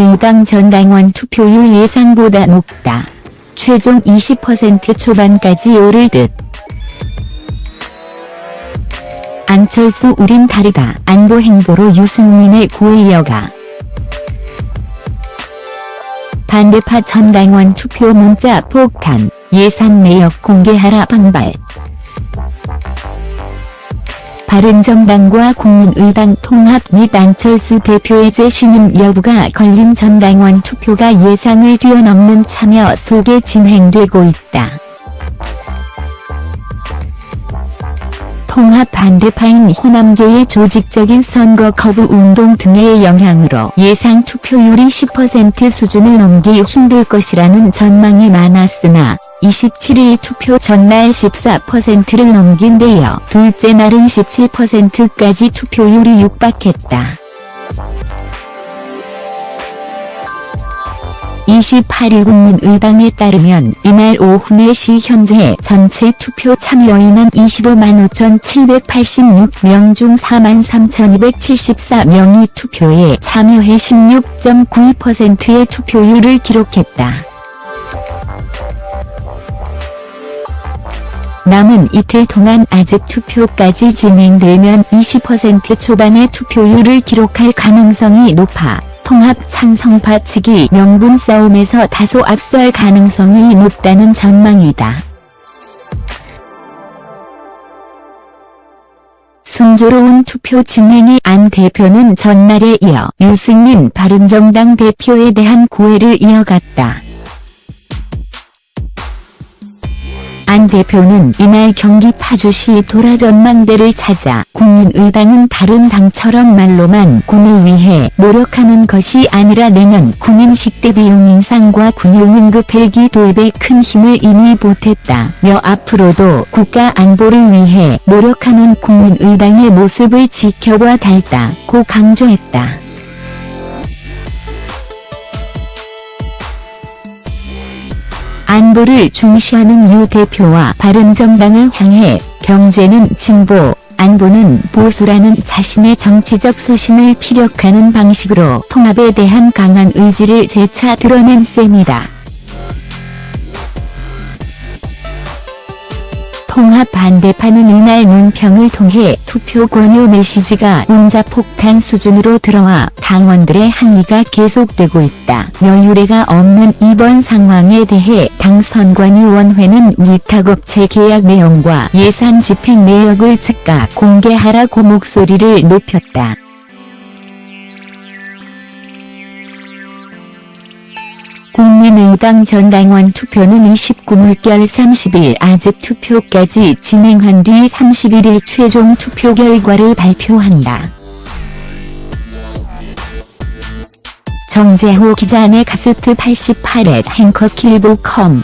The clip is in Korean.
국민의당 전당원 투표율 예상보다 높다. 최종 20% 초반까지 오를 듯. 안철수 우린 다르다. 안보 행보로 유승민의 이어가. 반대파 전당원 투표 문자 폭탄, 예산 내역 공개하라 반발. 바른정당과 국민의당 통합 및 안철수 대표의 재신임 여부가 걸린 전당원 투표가 예상을 뛰어넘는 참여 속에 진행되고 있다. 통합 반대파인 호남계의 조직적인 선거 거부 운동 등의 영향으로 예상 투표율이 10% 수준을 넘기 힘들 것이라는 전망이 많았으나 27일 투표 전날 14%를 넘긴 데요 둘째 날은 17%까지 투표율이 육박했다. 28일 국민의당에 따르면 이날 오후 4시 현재 전체 투표 참여인은 25만 5,786명 중 4만 3,274명이 투표에 참여해 16.92%의 투표율을 기록했다. 남은 이틀 동안 아직 투표까지 진행되면 20% 초반의 투표율을 기록할 가능성이 높아 통합 찬성파 측이 명분 싸움에서 다소 앞설 가능성이 높다는 전망이다. 순조로운 투표 진행이 안 대표는 전날에 이어 유승민 바른정당 대표에 대한 구애를 이어갔다. 안 대표는 이날 경기 파주시 도라 전망대를 찾아 국민의당은 다른 당처럼 말로만 군을 위해 노력하는 것이 아니라 내년 군인 식대 비용 인상과 군용 응급 헬기 도입에 큰 힘을 이미 보탰다며 앞으로도 국가 안보를 위해 노력하는 국민의당의 모습을 지켜봐 달다고 강조했다. 안보를 중시하는 유 대표와 바른정당을 향해 경제는 진보, 안보는 보수라는 자신의 정치적 소신을 피력하는 방식으로 통합에 대한 강한 의지를 재차 드러낸 셈이다. 통합 반대파는 이날 논평을 통해 투표 권유 메시지가 문자폭탄 수준으로 들어와 당원들의 항의가 계속되고 있다. 여유례가 없는 이번 상황에 대해 당선관위원회는 위탁업체 계약 내용과 예산 집행 내역을 즉각 공개하라고 목소리를 높였다. 국민의당 전 당원 투표는 29 물결 30일 아직 투표까지 진행한 뒤 31일 최종 투표 결과를 발표한다. 정재호 기자 네 가스트 88의 행커 킬보컴